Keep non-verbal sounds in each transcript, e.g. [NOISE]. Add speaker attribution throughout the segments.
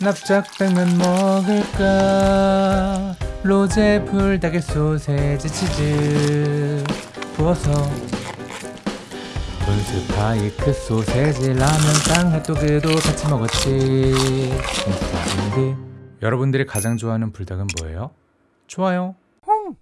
Speaker 1: 납작당면 먹을까? 로제 불닭에 소세지 치즈 부어서 돈스파이크 소세지 라면 땅 핫도그도 같이 먹었지. 여러분들이 가장 좋아하는 불닭은 뭐예요? 좋아요. 홍.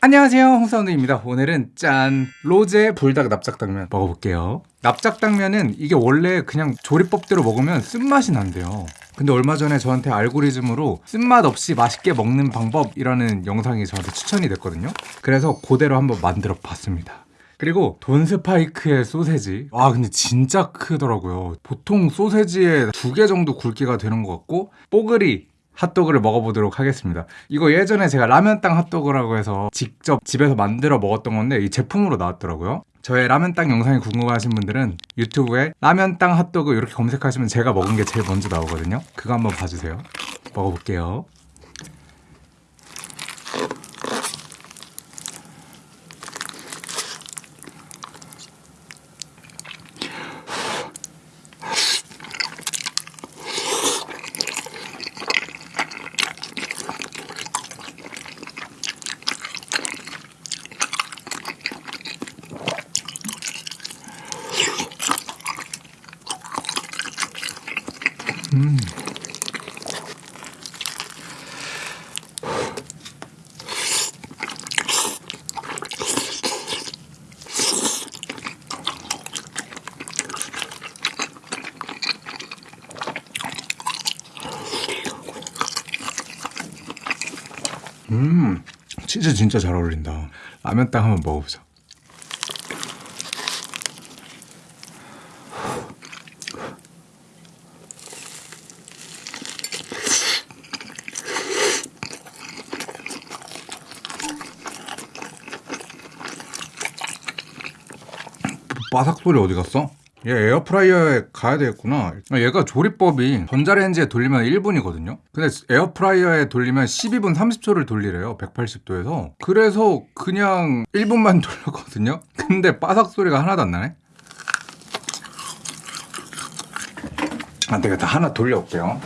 Speaker 1: 안녕하세요. 홍사운드입니다. 오늘은 짠! 로제 불닭 납작당면 먹어볼게요. 납작당면은 이게 원래 그냥 조리법대로 먹으면 쓴맛이 난대요 근데 얼마 전에 저한테 알고리즘으로 쓴맛 없이 맛있게 먹는 방법이라는 영상이 저한테 추천이 됐거든요. 그래서 그대로 한번 만들어 봤습니다. 그리고 돈스파이크의 소세지. 아 근데 진짜 크더라고요. 보통 소세지에 두 개 정도 굵기가 되는 것 같고 뽀글이 핫도그를 먹어보도록 하겠습니다. 이거 예전에 제가 라면땅 핫도그라고 해서 직접 집에서 만들어 먹었던 건데 이 제품으로 나왔더라고요 저의 라면땅 영상이 궁금하신 분들은 유튜브에 라면땅 핫도그 이렇게 검색하시면 제가 먹은 게 제일 먼저 나오거든요. 그거 한번 봐주세요. 먹어볼게요 음. 치즈 진짜 잘 어울린다. 라면땅 한번 먹어보자 바삭 소리 어디 갔어? 얘 에어프라이어에 가야 되겠구나. 아, 얘가 조리법이 전자레인지에 돌리면 1분이거든요. 근데 에어프라이어에 돌리면 12분 30초를 돌리래요 180도에서. 그래서 그냥 1분만 [LAUGHS] 돌렸거든요. 근데 바삭 소리가 하나도 안 나네. 안 되겠다. 하나 돌려올게요.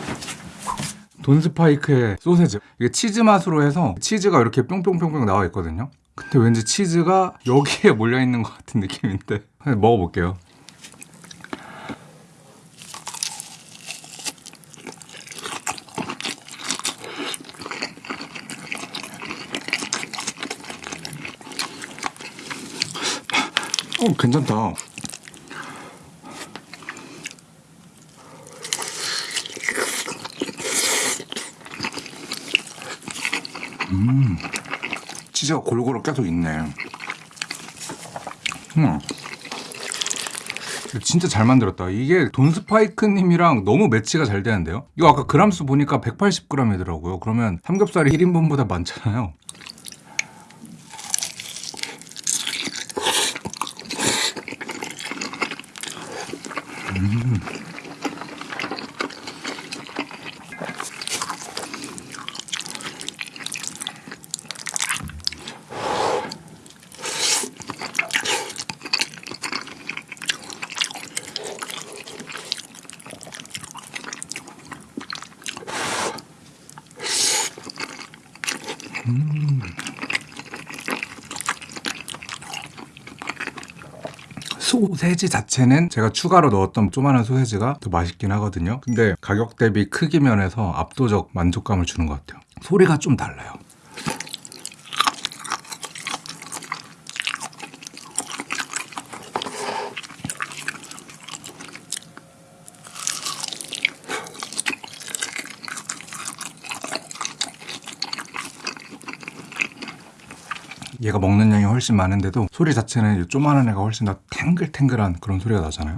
Speaker 1: 돈스파이크의 소세지. 이게 치즈 맛으로 해서 치즈가 이렇게 뿅뿅뿅뿅 나와 있거든요. 근데 왠지 치즈가 여기에 몰려있는 것 같은 느낌인데 먹어볼게요 어, 괜찮다. 음, 치즈가 골고루 계속 있네. 음. 진짜 잘 만들었다. 이게 돈스파이크님이랑 너무 매치가 잘 되는데요? 이거 아까 그람수 보니까 180g이더라고요. 그러면 삼겹살이 1인분보다 많잖아요. 소세지 자체는 제가 추가로 넣었던 조그마한 소세지가 더 맛있긴 하거든요. 근데 가격 대비 크기 면에서 압도적 만족감을 주는 것 같아요. 소리가 좀 달라요 얘가 먹는 양이 훨씬 많은데도 소리 자체는 조그마한 애가 훨씬 더 탱글탱글한 그런 소리가 나잖아요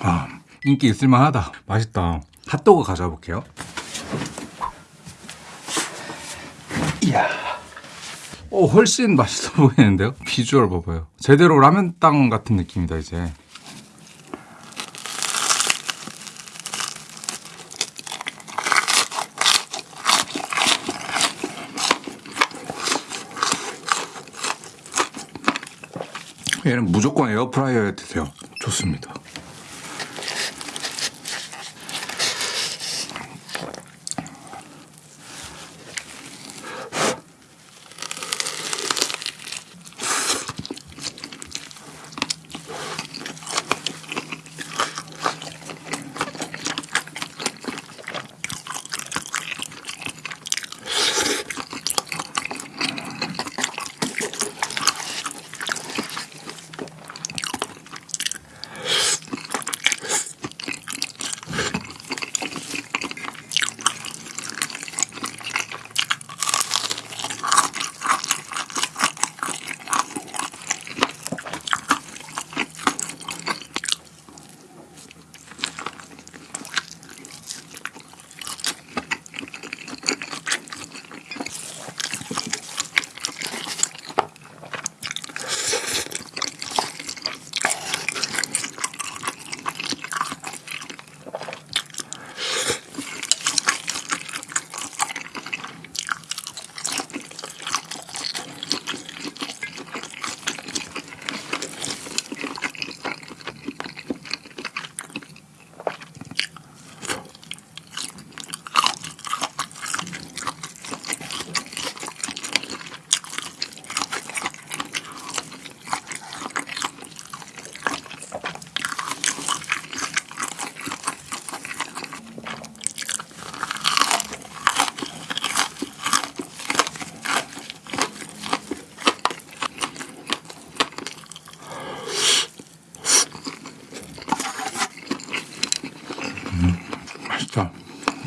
Speaker 1: 아, 인기 있을만하다. 맛있다. 핫도그 가져볼게요. 이야. 오 훨씬 맛있어 보이는데요? 비주얼 봐봐요. 제대로 라면땅 같은 느낌이다 이제. 얘는 무조건 에어프라이어에 드세요. 좋습니다.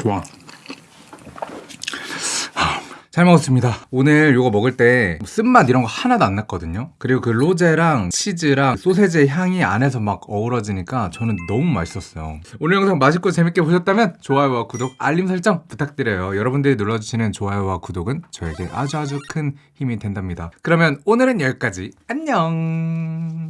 Speaker 1: 좋아. 아, 잘 먹었습니다. 오늘 이거 먹을 때 쓴맛 이런 거 하나도 안 났거든요. 그리고 그 로제랑 치즈랑 소세지의 향이 안에서 막 어우러지니까 저는 너무 맛있었어요. 오늘 영상 맛있고 재밌게 보셨다면 좋아요와 구독, 알림 설정 부탁드려요. 여러분들이 눌러주시는 좋아요와 구독은 저에게 아주 아주 큰 힘이 된답니다. 그러면 오늘은 여기까지. 안녕.